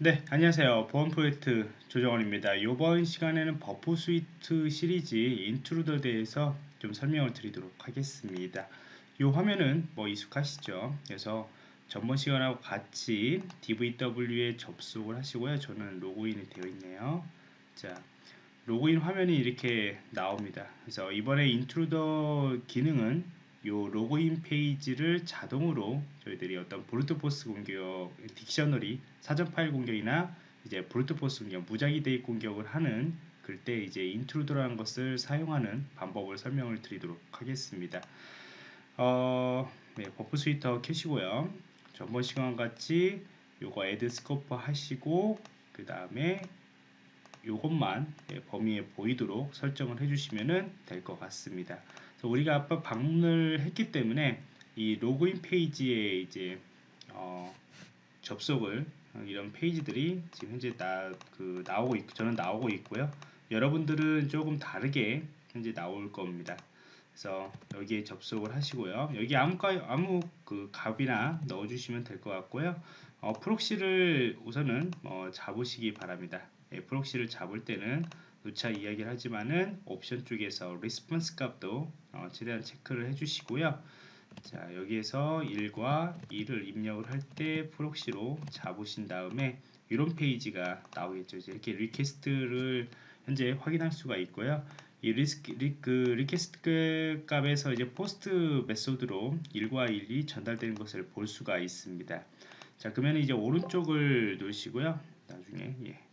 네, 안녕하세요. 보안 프로젝트 조정원입니다. 이번 시간에는 Burp Suite 시리즈 Intruder에 대해서 좀 설명을 드리도록 하겠습니다. 이 화면은 뭐 익숙하시죠? 그래서 전번 시간하고 같이 DVWA에 접속을 하시고요. 저는 로그인이 되어 있네요. 자, 로그인 화면이 이렇게 나옵니다. 그래서 이번에 Intruder 기능은 요 로그인 페이지를 자동으로 저희들이 어떤 brute force 공격, dictionary, 사전 파일 공격이나 이제 brute force 공격, 무작위 대입 공격을 하는 그때 이제 Intruder라는 것을 사용하는 방법을 설명을 드리도록 하겠습니다. 어, 네, Burp Suite 켜시고요. 전번 시간 같이 요거 add scope 하시고 그 다음에 요것만 예, 범위에 보이도록 설정을 해주시면 될 것 같습니다. 우리가 아까 방문을 했기 때문에 이 로그인 페이지에 이제 어, 접속을 어, 이런 페이지들이 지금 현재 나, 그 나오고 있고 저는 나오고 있고요. 여러분들은 조금 다르게 현재 나올 겁니다. 그래서 여기에 접속을 하시고요. 여기 아무 아무 그 값이나 넣어주시면 될 것 같고요. 어, proxy를 우선은 어, 잡으시기 바랍니다. 예, proxy를 잡을 때는 누차 이야기를 하지만은 옵션 쪽에서 response 값도 어, 최대한 체크를 해주시고요. 자 여기에서 1과 2를 입력을 할 때 proxy로 잡으신 다음에 이런 페이지가 나오겠죠. 이렇게 request를 현재 확인할 수가 있고요. 이 리스크, 리, 그 request 값에서 이제 POST method로 1과 1이 전달되는 것을 볼 수가 있습니다. 자 그러면 이제 오른쪽을 누르시고요. 나중에 예.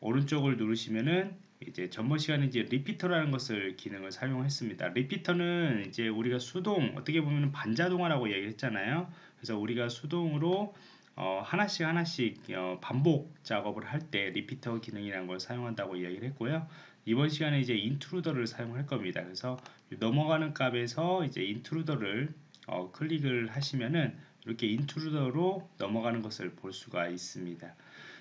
오른쪽을 누르시면은 이제 전번 시간에 이제 리피터라는 것을 기능을 사용했습니다. 리피터는 이제 우리가 수동 어떻게 보면 반자동화라고 얘기했잖아요. 그래서 우리가 수동으로 어, 하나씩 하나씩 어, 반복 작업을 할 때 리피터 기능이라는 걸 사용한다고 이야기를 했고요. 이번 시간에 이제 인트루더를 사용할 겁니다. 그래서 넘어가는 값에서 이제 인트루더를 어, 클릭을 하시면은 이렇게 인트루더로 넘어가는 것을 볼 수가 있습니다.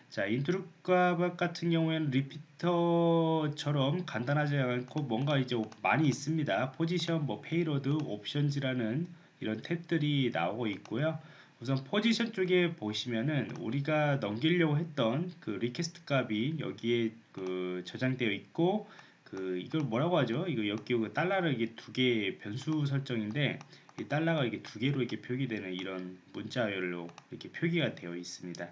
자, 인트루값 같은 경우에는 리피터처럼 간단하지 않고 뭔가 이제 많이 있습니다. 포지션, 뭐 페이로드, 옵션즈라는 이런 탭들이 나오고 있고요. 우선 포지션 쪽에 보시면은 우리가 넘기려고 했던 그 리퀘스트 값이 여기에 그 저장되어 있고 그 이걸 뭐라고 하죠? 이거 여기 그 달러를 이게 두 개 변수 설정인데 이 달러가 이게 두 개로 이렇게 표기되는 이런 문자열로 이렇게 표기가 되어 있습니다.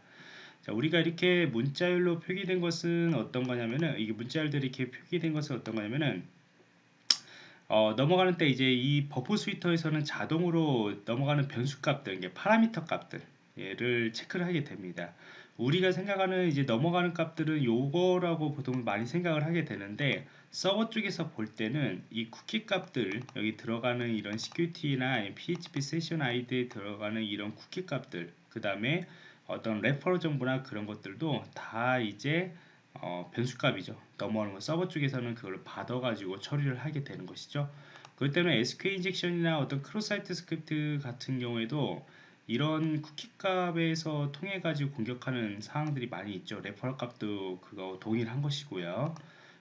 자, 우리가 이렇게 문자열로 표기된 것은 어떤 거냐면은 이게 문자열들이 이렇게 표기된 것은 어떤 거냐면은 어, 넘어가는 때 이제 이 버프 스위터에서는 자동으로 넘어가는 변수 값들, 이게 파라미터 값들 얘를 체크를 하게 됩니다. 우리가 생각하는 이제 넘어가는 값들은 요거라고 보통 많이 생각을 하게 되는데 서버 쪽에서 볼 때는 이 쿠키 값들 여기 들어가는 이런 security나 php 세션 아이디에 들어가는 이런 쿠키 값들 그 다음에 어떤 레퍼럴 정보나 그런 것들도 다 이제 어, 변수값이죠. 넘어가는 거 서버 쪽에서는 그걸 받아가지고 처리를 하게 되는 것이죠. 그렇기 때문에 SQL 인젝션이나 어떤 크로사이트 스크립트 같은 경우에도 이런 쿠키 값에서 통해 가지고 공격하는 사항들이 많이 있죠. 레퍼럴 값도 그거 동일한 것이고요.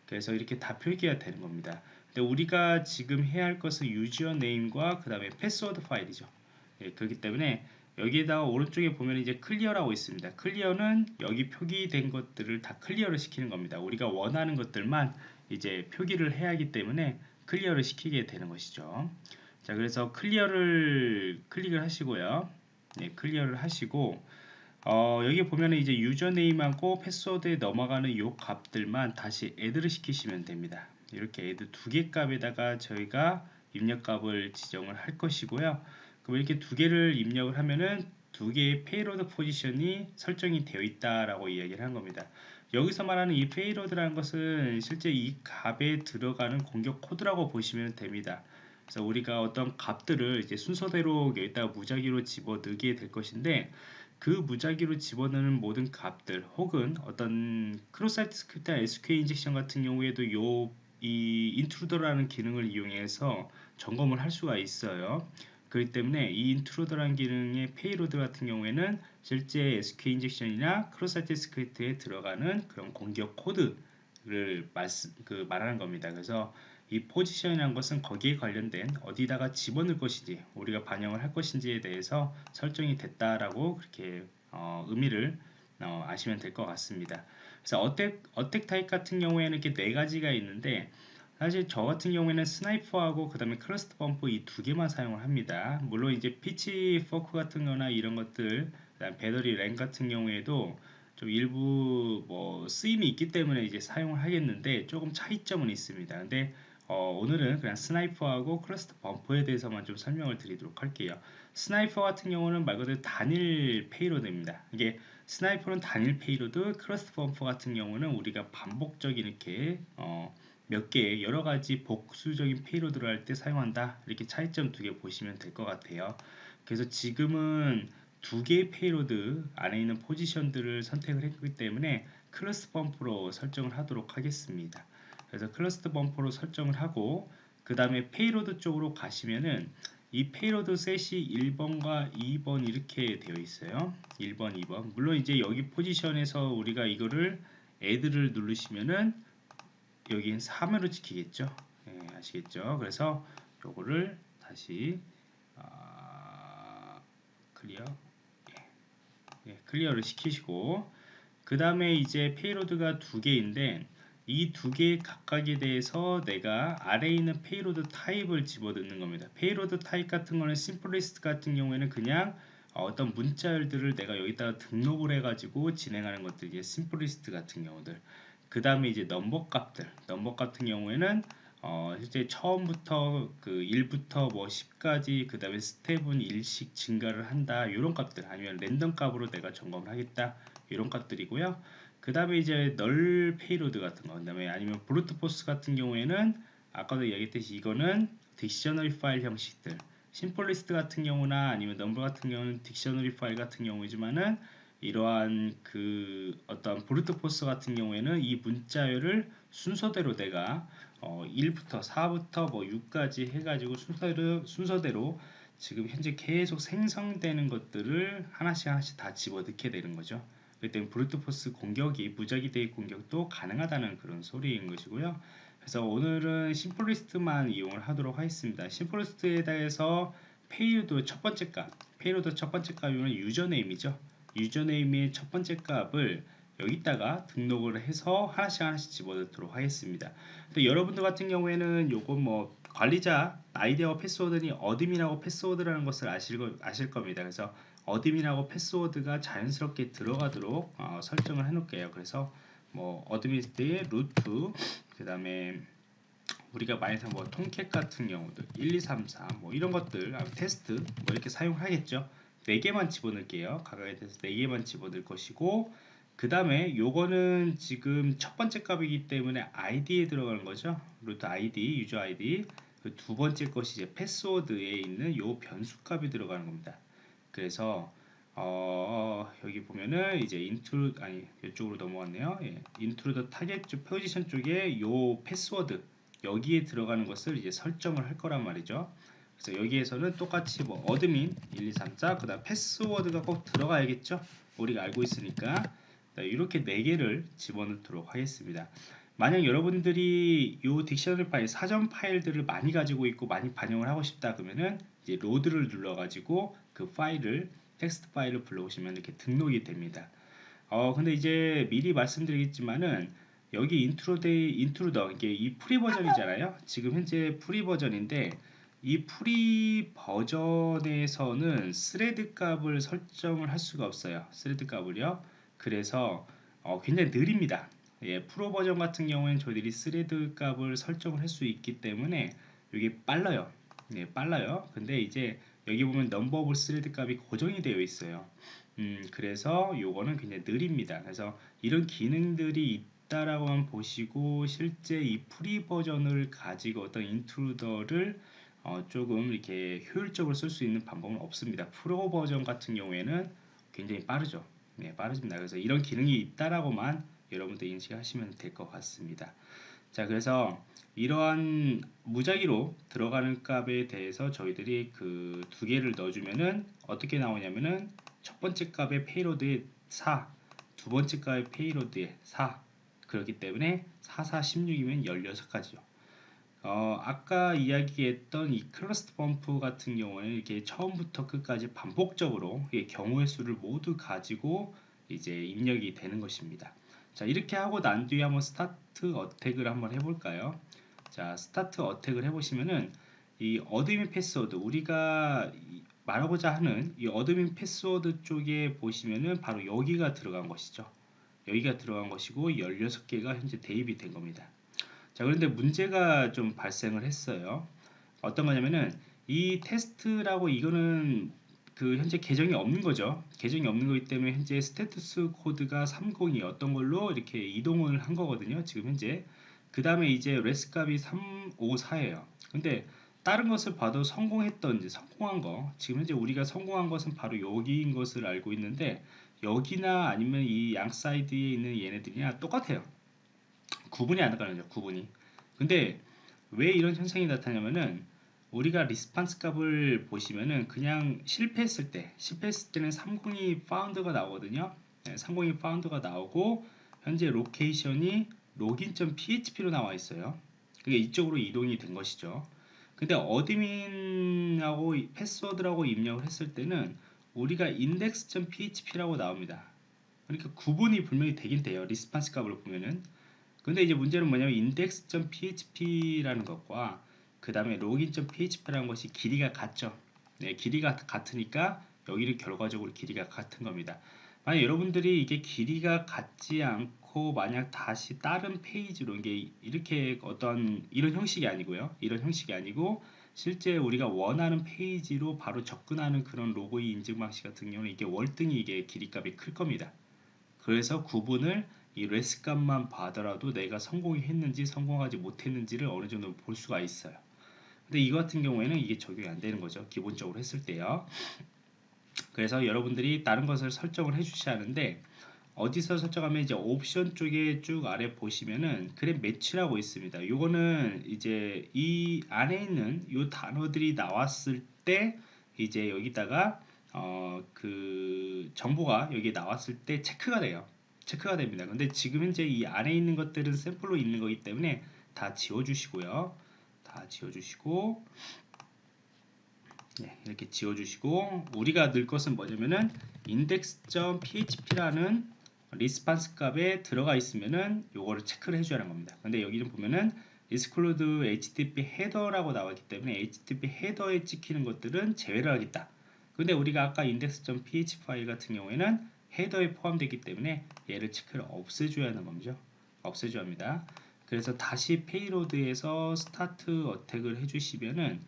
그래서 이렇게 다 표기가 되는 겁니다. 근데 우리가 지금 해야 할 것은 유저 네임과 그 다음에 패스워드 파일이죠. 예, 그렇기 때문에 여기에다가 오른쪽에 보면 이제 클리어라고 있습니다. 클리어는 여기 표기된 것들을 다 클리어를 시키는 겁니다. 우리가 원하는 것들만 이제 표기를 해야 하기 때문에 클리어를 시키게 되는 것이죠. 자, 그래서 클리어를 클릭을 하시고요. 네, 클리어를 하시고 어, 여기 보면 이제 유저네임하고 패스워드에 넘어가는 이 값들만 다시 애드를 시키시면 됩니다. 이렇게 애드 두 개 값에다가 저희가 입력값을 지정을 할 것이고요. 그럼 이렇게 두 개를 입력을 하면은 두 개의 페이로드 포지션이 설정이 되어 있다라고 이야기를 한 겁니다. 여기서 말하는 이 페이로드라는 것은 실제 이 값에 들어가는 공격 코드라고 보시면 됩니다. 그래서 우리가 어떤 값들을 이제 순서대로 여기다 무작위로 집어넣게 될 것인데 그 무작위로 집어넣는 모든 값들 혹은 어떤 크로사이트 스크립트 SQL 인젝션 같은 경우에도 요 이 인트루더라는 기능을 이용해서 점검을 할 수가 있어요. 그렇기 때문에 이 인트로더라는 기능의 페이로드 같은 경우에는 실제 SQL 인젝션이나 크로사이트 스크립트에 들어가는 그런 공격 코드를 말씀, 그 말하는 겁니다. 그래서 이 포지션이라는 것은 거기에 관련된 어디다가 집어넣을 것인지 우리가 반영을 할 것인지에 대해서 설정이 됐다라고 그렇게 어, 의미를 어, 아시면 될 것 같습니다. 그래서 어택, 어택 타입 같은 경우에는 이렇게 네 가지가 있는데 사실 저 같은 경우에는 스나이퍼하고 그 다음에 크러스트 범프 이두 개만 사용을 합니다. 물론 이제 피치 포크 같은 거나 이런 것들 배터리 램 같은 경우에도 좀 일부 뭐 쓰임이 있기 때문에 이제 사용을 하겠는데 조금 차이점은 있습니다. 근데 어, 오늘은 그냥 스나이퍼하고 클러스터 범퍼에 대해서만 좀 설명을 드리도록 할게요. 스나이퍼 같은 경우는 말 그대로 단일 페이로드입니다. 이게 스나이퍼는 단일 페이로드, 클러스터 범퍼 같은 경우는 우리가 반복적인 이렇게 어, 몇 개의 여러 가지 복수적인 페이로드를 할 때 사용한다. 이렇게 차이점 두 개 보시면 될 것 같아요. 그래서 지금은 두 개의 페이로드 안에 있는 포지션들을 선택을 했기 때문에 클러스 범프로 설정을 하도록 하겠습니다. 그래서 클러스터 범퍼로 설정을 하고 그 다음에 페이로드 쪽으로 가시면은 이 페이로드 셋이 1번과 2번 이렇게 되어 있어요 1번 2번 물론 이제 여기 포지션에서 우리가 이거를 애드를 누르시면은 여긴 3으로 지키겠죠. 네, 아시겠죠? 그래서 요거를 다시 아, 클리어. 예. 예, 클리어를 시키시고. 그 다음에 이제 페이로드가 두 개인데 이 두 개 각각에 대해서 내가 아래에 있는 페이로드 타입을 집어넣는 겁니다. 페이로드 타입 같은 거는 심플리스트 같은 경우에는 그냥 어떤 문자열들을 내가 여기다가 등록을 해가지고 진행하는 것들 이제 심플리스트 같은 경우들 그 다음에 이제 넘버 값들. 넘버 같은 경우에는 어, 실제 처음부터 그 1부터 뭐 10까지 그 다음에 스텝은 1씩 증가를 한다. 이런 값들. 아니면 랜덤 값으로 내가 점검을 하겠다. 이런 값들이고요. 그 다음에 이제 널 페이로드 같은 거, 그 다음에 아니면 브루트 포스 같은 경우에는 아까도 얘기했듯이 이거는 딕셔너리 파일 형식들. 심플리스트 같은 경우나 아니면 넘버 같은 경우는 딕셔너리 파일 같은 경우이지만은 이러한 그 어떤 브루트 포스 같은 경우에는 이 문자열을 순서대로 내가 어 1부터 4부터 뭐 6까지 해가지고 순서대로 순서대로 지금 현재 계속 생성되는 것들을 하나씩 하나씩 다 집어넣게 되는 거죠. 그렇기 때문에 브루트 포스 공격이 무작위 대입 공격도 가능하다는 그런 소리인 것이고요. 그래서 오늘은 심플리스트만 이용을 하도록 하겠습니다. 심플리스트에 대해서 페이로드 첫 번째 값, 페이로드 첫 번째 값이면 유저 네임이죠. 유저네임의 첫 번째 값을 여기다가 등록을 해서 하나씩 하나씩 집어넣도록 하겠습니다. 여러분들 같은 경우에는 요거 뭐 관리자 아이디어 패스워드니 어드민하고 패스워드라는 것을 아실, 아실 겁니다. 그래서 어드민하고 패스워드가 자연스럽게 들어가도록 어, 설정을 해 놓을게요 그래서 뭐 어드민스트의 루트 그 다음에 우리가 많이 사는 뭐 통캣 같은 경우도 1, 2, 3, 4 뭐 이런 것들 아, 테스트 뭐 이렇게 사용하겠죠 4개만 집어넣을게요 각각에 대해서 4개만 집어넣을 것이고 그 다음에 요거는 지금 첫 번째 값이기 때문에 id에 들어가는 거죠 루트 id 유저 id 그 두 번째 것이 이제 패스워드에 있는 요 변수 값이 들어가는 겁니다 그래서 어, 여기 보면은 이제 인트루 아니 이쪽으로 넘어갔네요. 예, 인트루 더 타겟 쪽 포지션 쪽에 요 패스워드 여기에 들어가는 것을 이제 설정을 할 거란 말이죠. 그래서 여기에서는 똑같이 뭐 어드민 1, 2, 3, 4 그다음 패스워드가 꼭 들어가야겠죠. 우리가 알고 있으니까 이렇게 네 개를 집어넣도록 하겠습니다. 만약 여러분들이 요 딕셔너리 파일 사전 파일들을 많이 가지고 있고 많이 반영을 하고 싶다 그러면은 이제 로드를 눌러 가지고 그 파일을 텍스트 파일을 불러오시면 이렇게 등록이 됩니다. 어 근데 이제 미리 말씀드리겠지만은 여기 인트로데이 인트로더 이게 이 프리 버전이잖아요. 지금 현재 프리 버전인데 이 프리 버전에서는 스레드 값을 설정을 할 수가 없어요. 스레드 값을요. 그래서 어, 굉장히 느립니다. 예, 프로 버전 같은 경우에는 저희들이 스레드 값을 설정을 할 수 있기 때문에 이게 빨라요. 네, 빨라요. 근데 이제 여기 보면 넘버 오브 스레드 값이 고정이 되어 있어요. 음, 그래서 요거는 굉장히 느립니다. 그래서 이런 기능들이 있다라고만 보시고 실제 이 프리 버전을 가지고 어떤 인트루더를 어, 조금 이렇게 효율적으로 쓸 수 있는 방법은 없습니다. 프로 버전 같은 경우에는 굉장히 빠르죠. 네, 빠르습니다. 그래서 이런 기능이 있다라고만 여러분들 인식하시면 될 것 같습니다. 자, 그래서 이러한 무작위로 들어가는 값에 대해서 저희들이 그 두 개를 넣어주면은 어떻게 나오냐면은 첫 번째 값의 페이로드에 4, 두 번째 값의 페이로드에 4 그렇기 때문에 4, 4, 16이면 16가지죠. 어, 아까 이야기했던 이 클러스터 범프 같은 경우는 이렇게 처음부터 끝까지 반복적으로 경우의 수를 모두 가지고 이제 입력이 되는 것입니다. 자 이렇게 하고 난 뒤에 한번 스타트 어택을 한번 해볼까요? 자 스타트 어택을 해보시면은 이 어드민 패스워드 우리가 말하고자 하는 이 어드민 패스워드 쪽에 보시면은 바로 여기가 들어간 것이죠. 여기가 들어간 것이고 16개가 현재 대입이 된 겁니다. 자 그런데 문제가 좀 발생을 했어요. 어떤 거냐면은 이 테스트라고 이거는 그 현재 계정이 없는 거죠. 계정이 없는 거기 때문에 현재 스테투스 코드가 30이 어떤 걸로 이렇게 이동을 한 거거든요 지금 현재. 그 다음에 이제 레스 값이 354예요. 근데 다른 것을 봐도 성공했던지 성공한 거 지금 현재 우리가 성공한 것은 바로 여기인 것을 알고 있는데 여기나 아니면 이 양 사이드에 있는 얘네들이랑 똑같아요 구분이 안 거죠 구분이. 근데 왜 이런 현상이 나타나냐면은 우리가 리스판스 값을 보시면은 그냥 실패했을 때 실패했을 때는 302 found가 나오거든요. 네, 302 found가 나오고 현재 로케이션이 login.php로 나와 있어요. 그게 이쪽으로 이동이 된 것이죠. 근데 어드민하고 패스워드라고 입력을 했을 때는 우리가 index.php라고 나옵니다. 그러니까 구분이 분명히 되긴 돼요 리스판스 값을 보면은 근데 이제 문제는 뭐냐면 index.php라는 것과 그 다음에 login.php라는 것이 길이가 같죠. 네, 길이가 같으니까 여기를 결과적으로 길이가 같은 겁니다. 만약 여러분들이 이게 길이가 같지 않고 만약 다시 다른 페이지로 이게 이렇게 어떤 이런 형식이 아니고요. 이런 형식이 아니고 실제 우리가 원하는 페이지로 바로 접근하는 그런 로고의 인증 방식 같은 경우는 이게 월등히 이게 길이값이 클 겁니다. 그래서 구분을 이 레스 값만 봐더라도 내가 성공이 했는지 성공하지 못했는지를 어느 정도 볼 수가 있어요. 근데 이 같은 경우에는 이게 적용이 안 되는 거죠. 기본적으로 했을 때요. 그래서 여러분들이 다른 것을 설정을 해 주셔야 하는데 어디서 설정하면 이제 옵션 쪽에 쭉 아래 보시면은 그래 매치라고 있습니다. 요거는 이제 이 안에 있는 요 단어들이 나왔을 때 이제 여기다가 어 그 정보가 여기 나왔을 때 체크가 돼요. 체크가 됩니다. 근데 지금 현재 이 안에 있는 것들은 샘플로 있는 거기 때문에 다 지워주시고요. 다 지워주시고 네, 이렇게 지워주시고 우리가 넣을 것은 뭐냐면은 index.php라는 리스판스 값에 들어가 있으면은 요거를 체크를 해줘야 하는 겁니다. 근데 여기는 보면은 exclude http 헤더라고 나왔기 때문에 http 헤더에 찍히는 것들은 제외를 하겠다. 근데 우리가 아까 index.php 파일 같은 경우에는 헤더에 포함되기 때문에 얘를 체크를 없애줘야 하는 겁니다. 없애줘야 합니다. 그래서 다시 페이로드에서 스타트 어택을 해주시면은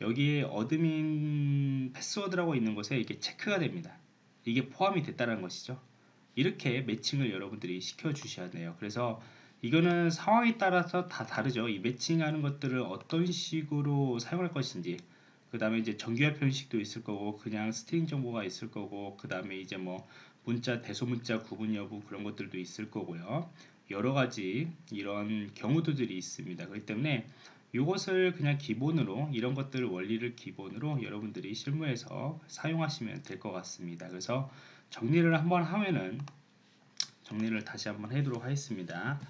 여기에 어드민 패스워드라고 있는 곳에 이게 체크가 됩니다. 이게 포함이 됐다는 것이죠. 이렇게 매칭을 여러분들이 시켜 주셔야 돼요. 그래서 이거는 상황에 따라서 다 다르죠. 이 매칭하는 것들을 어떤 식으로 사용할 것인지 그 다음에 이제 정규화 표식도 있을 거고 그냥 string 정보가 있을 거고 그 다음에 이제 뭐 문자 대소문자 구분 여부 그런 것들도 있을 거고요. 여러 가지 이런 경우들이 있습니다. 그렇기 때문에 이것을 그냥 기본으로 이런 것들 원리를 기본으로 여러분들이 실무에서 사용하시면 될 것 같습니다. 그래서 정리를 한번 하면은 정리를 다시 한번 해도록 하겠습니다.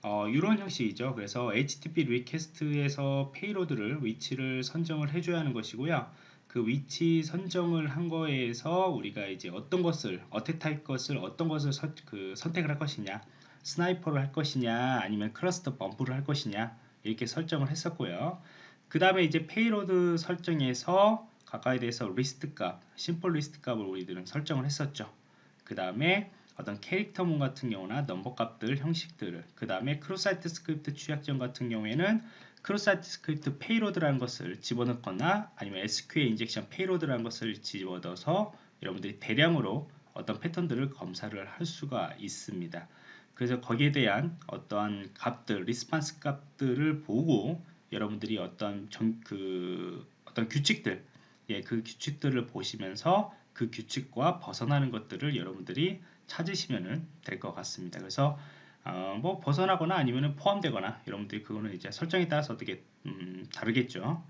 어, 이런 형식이죠. 그래서 HTTP request에서 payload를 위치를 선정을 해줘야 하는 것이고요 그 위치 선정을 한 거에서 우리가 이제 어떤 것을 attack type 것을 어떤 것을 서, 그 선택을 할 것이냐 sniper를 할 것이냐 아니면 cluster bomb를 할 것이냐 이렇게 설정을 했었고요. 그 다음에 이제 payload 설정에서 각각에 대해서 리스트 값 simple list 값을 우리들은 설정을 했었죠. 그 다음에 어떤 character문 같은 경우나 number 값들 형식들을 그 다음에 cross site script 취약점 같은 경우에는 cross site script payload라는 것을 집어넣거나 아니면 SQL injection payload라는 것을 집어넣어서 여러분들이 대량으로 어떤 패턴들을 검사를 할 수가 있습니다. 그래서 거기에 대한 어떠한 값들, response 값들을 보고 여러분들이 어떤 정, 그 어떤 규칙들, 예, 그 규칙들을 보시면서 그 규칙과 벗어나는 것들을 여러분들이 찾으시면 될 것 같습니다. 그래서 어, 뭐 벗어나거나 아니면 포함되거나 여러분들이 그거는 이제 설정에 따라서 어떻게 음, 다르겠죠.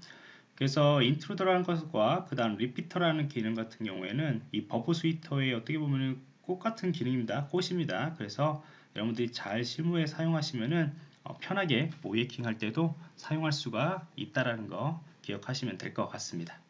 그래서 Intruder라는 것과 그 다음 Repeater라는 기능 같은 경우에는 이 Burp Suite의 어떻게 보면 꽃 같은 기능입니다. 꽃입니다. 그래서 여러분들이 잘 실무에 사용하시면은 어, 편하게 모의해킹 할 때도 사용할 수가 있다라는 거 기억하시면 될 것 같습니다.